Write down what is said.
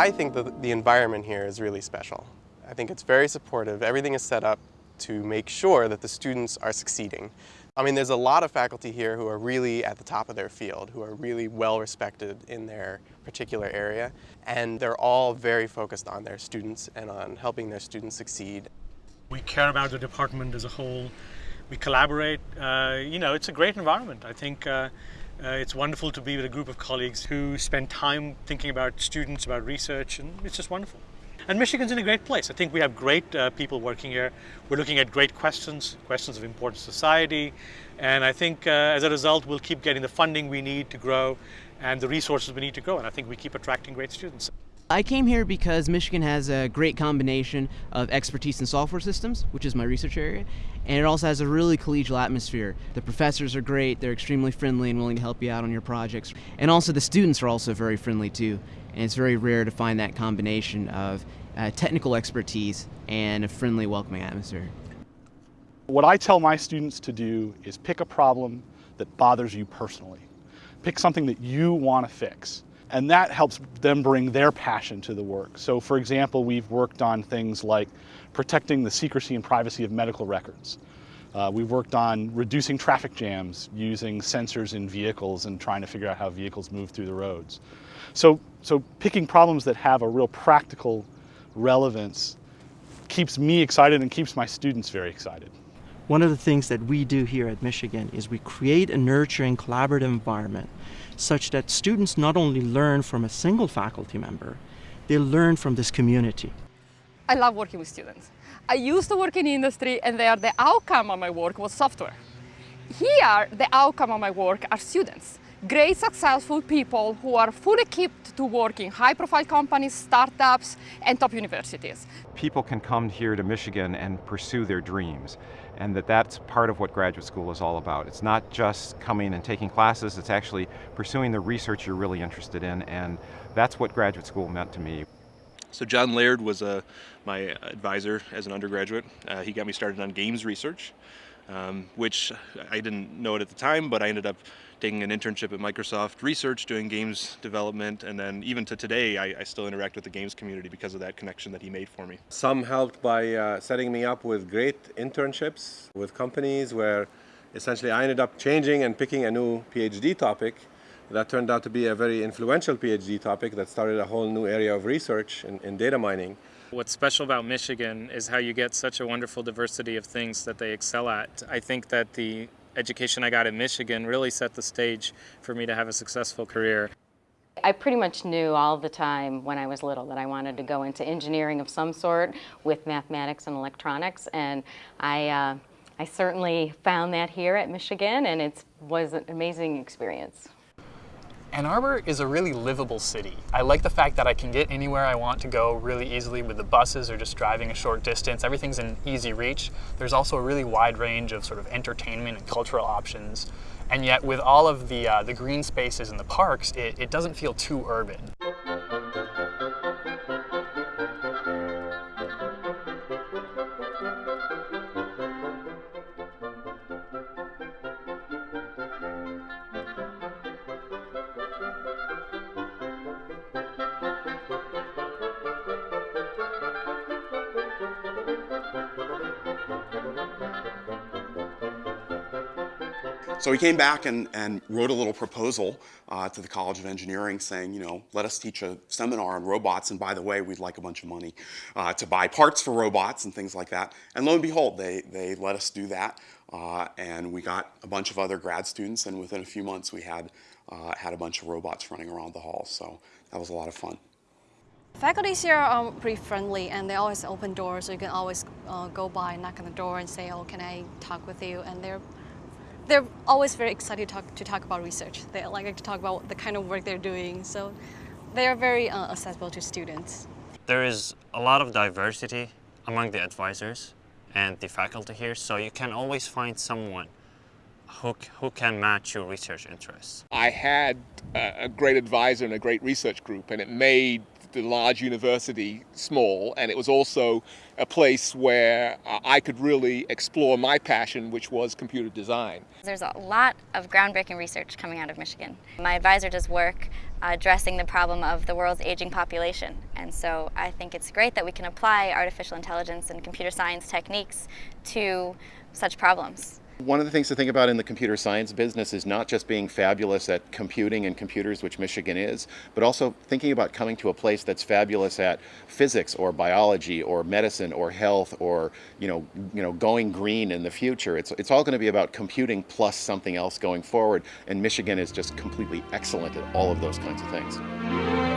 I think that the environment here is really special. I think it's very supportive. Everything is set up to make sure that the students are succeeding. I mean, there's a lot of faculty here who are really at the top of their field, who are really well respected in their particular area, and they're all very focused on their students and on helping their students succeed. We care about the department as a whole. We collaborate. Uh, you know, it's a great environment. I think uh, uh, it's wonderful to be with a group of colleagues who spend time thinking about students, about research, and it's just wonderful. And Michigan's in a great place. I think we have great uh, people working here. We're looking at great questions, questions of important society. And I think uh, as a result, we'll keep getting the funding we need to grow and the resources we need to grow. And I think we keep attracting great students. I came here because Michigan has a great combination of expertise in software systems, which is my research area, and it also has a really collegial atmosphere. The professors are great, they're extremely friendly and willing to help you out on your projects. And also the students are also very friendly too. And it's very rare to find that combination of uh, technical expertise and a friendly, welcoming atmosphere. What I tell my students to do is pick a problem that bothers you personally. Pick something that you want to fix and that helps them bring their passion to the work. So for example, we've worked on things like protecting the secrecy and privacy of medical records. Uh, we've worked on reducing traffic jams using sensors in vehicles and trying to figure out how vehicles move through the roads. So, so picking problems that have a real practical relevance keeps me excited and keeps my students very excited. One of the things that we do here at Michigan is we create a nurturing collaborative environment such that students not only learn from a single faculty member, they learn from this community. I love working with students. I used to work in industry and there the outcome of my work was software. Here, the outcome of my work are students. Great successful people who are fully equipped to work in high-profile companies, startups, and top universities. People can come here to Michigan and pursue their dreams and that that's part of what graduate school is all about. It's not just coming and taking classes, it's actually pursuing the research you're really interested in, and that's what graduate school meant to me. So John Laird was uh, my advisor as an undergraduate. Uh, he got me started on games research, um, which I didn't know it at the time, but I ended up taking an internship at Microsoft Research doing games development and then even to today I, I, still interact with the games community because of that connection that he made for me. Some helped by uh, setting me up with great internships with companies where essentially I ended up changing and picking a new PhD topic that turned out to be a very influential PhD topic that started a whole new area of research in, in data mining. What's special about Michigan is how you get such a wonderful diversity of things that they excel at. I think that the education I got in Michigan really set the stage for me to have a successful career. I pretty much knew all the time when I was little that I wanted to go into engineering of some sort with mathematics and electronics and I, uh, I certainly found that here at Michigan and it was an amazing experience. Ann Arbor is a really livable city. I like the fact that I can get anywhere I want to go really easily with the buses or just driving a short distance. Everything's in easy reach. There's also a really wide range of sort of entertainment and cultural options. And yet with all of the, uh, the green spaces and the parks, it, it doesn't feel too urban. So he came back and, and wrote a little proposal uh, to the College of Engineering saying, you know, let us teach a seminar on robots, and by the way, we'd like a bunch of money uh, to buy parts for robots and things like that. And lo and behold, they, they let us do that, uh, and we got a bunch of other grad students, and within a few months we had, uh, had a bunch of robots running around the hall, so that was a lot of fun. Faculties here are pretty friendly and they always open doors so you can always uh, go by and knock on the door and say, oh, can I talk with you? And they're they're always very excited to talk, to talk about research. They like to talk about the kind of work they're doing. So they are very uh, accessible to students. There is a lot of diversity among the advisors and the faculty here, so you can always find someone who, who can match your research interests. I had a, a great advisor and a great research group, and it made the large university small, and it was also a place where uh, I could really explore my passion, which was computer design. There's a lot of groundbreaking research coming out of Michigan. My advisor does work addressing the problem of the world's aging population, and so I think it's great that we can apply artificial intelligence and computer science techniques to such problems. One of the things to think about in the computer science business is not just being fabulous at computing and computers, which Michigan is, but also thinking about coming to a place that's fabulous at physics or biology or medicine or health or you know, you know, going green in the future. It's, it's all going to be about computing plus something else going forward, and Michigan is just completely excellent at all of those kinds of things.